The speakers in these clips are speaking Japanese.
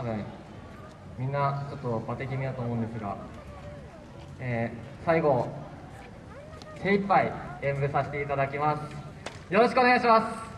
多分みんなちょっとバテ気味だと思うんですが、えー、最後精一杯演舞させていただきます。よろしくお願いします。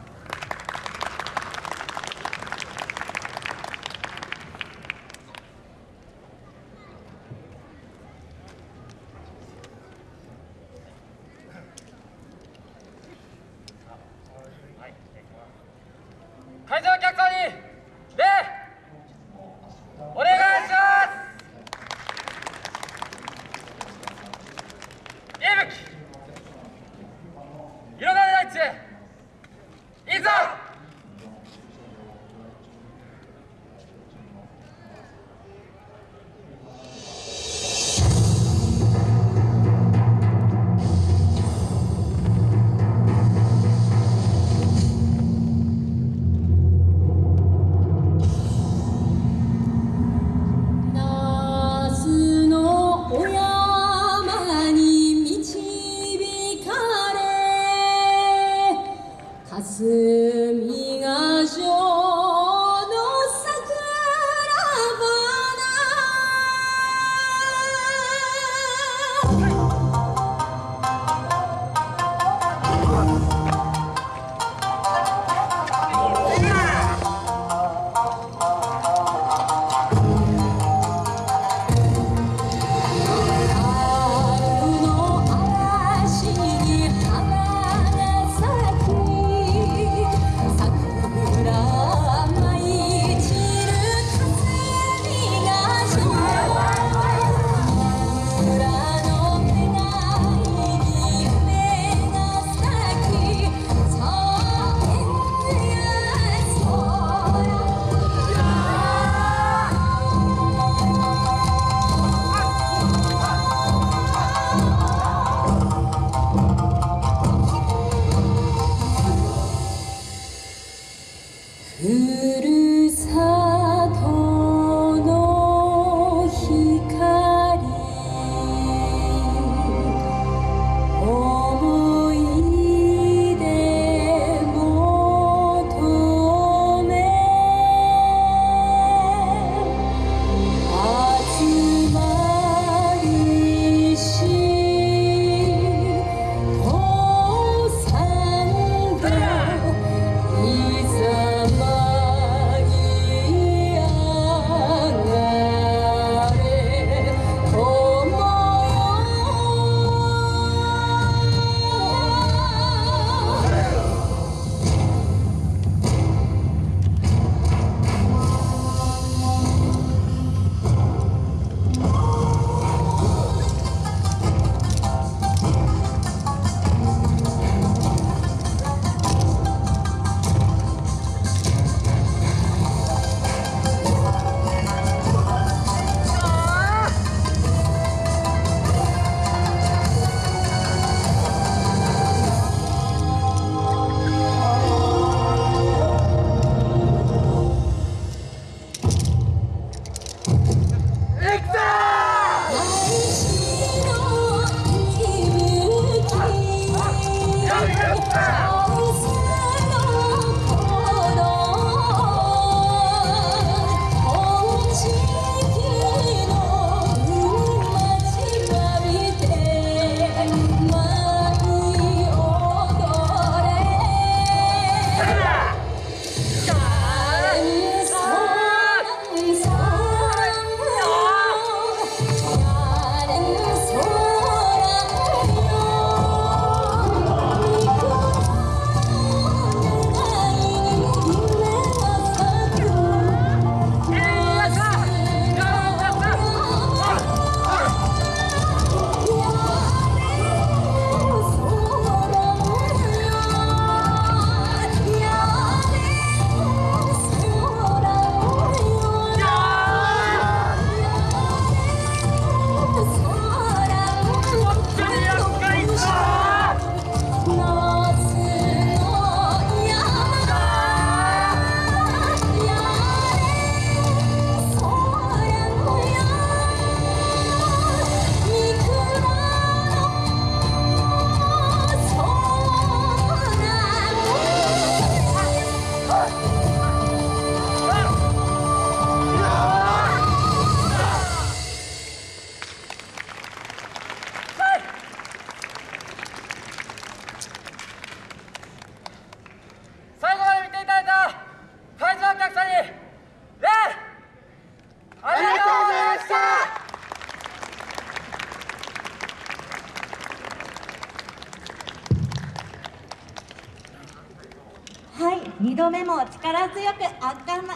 Você 흐르 2度目も力強く圧巻の